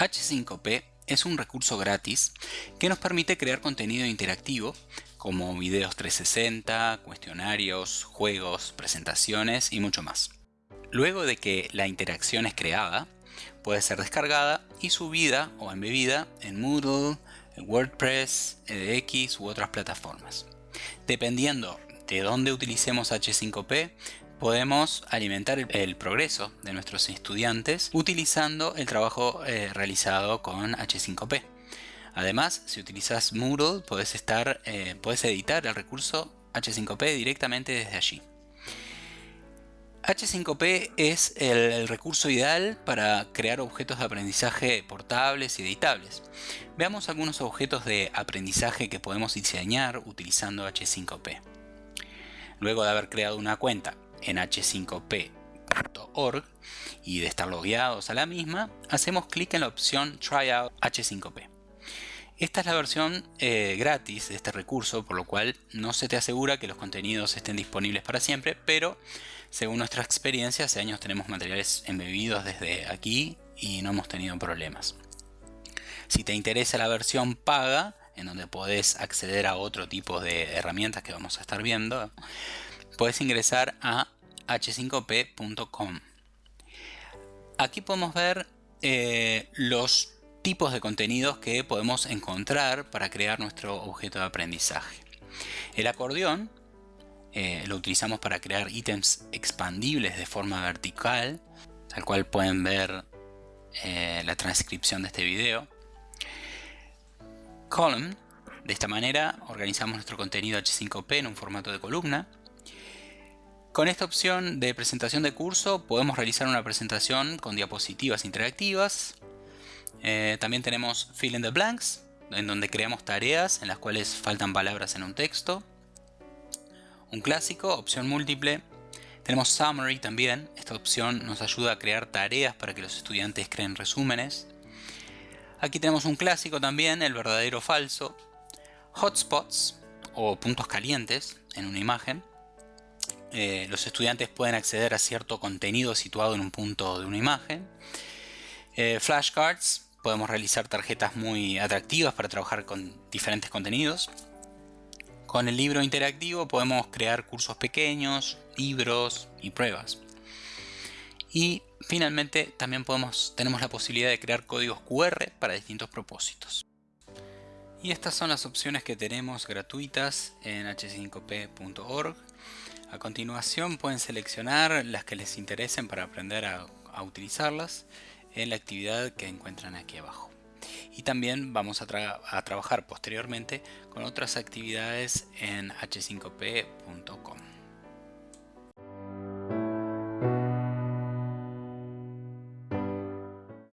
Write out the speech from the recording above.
H5P es un recurso gratis que nos permite crear contenido interactivo como videos 360, cuestionarios, juegos, presentaciones y mucho más. Luego de que la interacción es creada, puede ser descargada y subida o embebida en Moodle, WordPress, edX u otras plataformas. Dependiendo de dónde utilicemos H5P, podemos alimentar el, progreso de nuestros estudiantes utilizando el trabajo eh, realizado con H5P. Además, si utilizas Moodle, puedes, estar, eh, editar el recurso H5P directamente desde allí. H5P es el, recurso ideal para crear objetos de aprendizaje portables y editables. Veamos algunos objetos de aprendizaje que podemos diseñar utilizando H5P. Luego de haber creado una cuenta en h5p.org y de estar logueados a la misma, hacemos clic en la opción Tryout H5P. Esta es la versión eh, gratis de este recurso, por lo cual no se te asegura que los contenidos estén disponibles para siempre, pero según nuestra experiencia, hace años tenemos materiales embebidos desde aquí y no hemos tenido problemas. Si te interesa la versión paga, en donde podés acceder a otro tipo de herramientas que vamos a estar viendo, puedes ingresar a h5p.com. Aquí podemos ver eh, los tipos de contenidos que podemos encontrar para crear nuestro objeto de aprendizaje. El acordeón eh, lo utilizamos para crear ítems expandibles de forma vertical, tal cual pueden ver eh, la transcripción de este video. Column, de esta manera organizamos nuestro contenido H5P en un formato de columna. Con esta opción de presentación de curso podemos realizar una presentación con diapositivas interactivas. Eh, también tenemos Fill in the Blanks, en donde creamos tareas en las cuales faltan palabras en un texto. Un clásico, opción múltiple. Tenemos Summary también. Esta opción nos ayuda a crear tareas para que los estudiantes creen resúmenes. Aquí tenemos un clásico también, el verdadero o falso. Hotspots o puntos calientes en una imagen. Eh, los estudiantes pueden acceder a cierto contenido situado en un punto de una imagen. Eh, flashcards, podemos realizar tarjetas muy atractivas para trabajar con diferentes contenidos. Con el libro interactivo podemos crear cursos pequeños, libros y pruebas. Y finalmente también podemos, tenemos la posibilidad de crear códigos QR para distintos propósitos. Y estas son las opciones que tenemos gratuitas en h5p.org. A continuación pueden seleccionar las que les interesen para aprender a, utilizarlas en la actividad que encuentran aquí abajo. Y también vamos a, a trabajar posteriormente con otras actividades en h5p.com.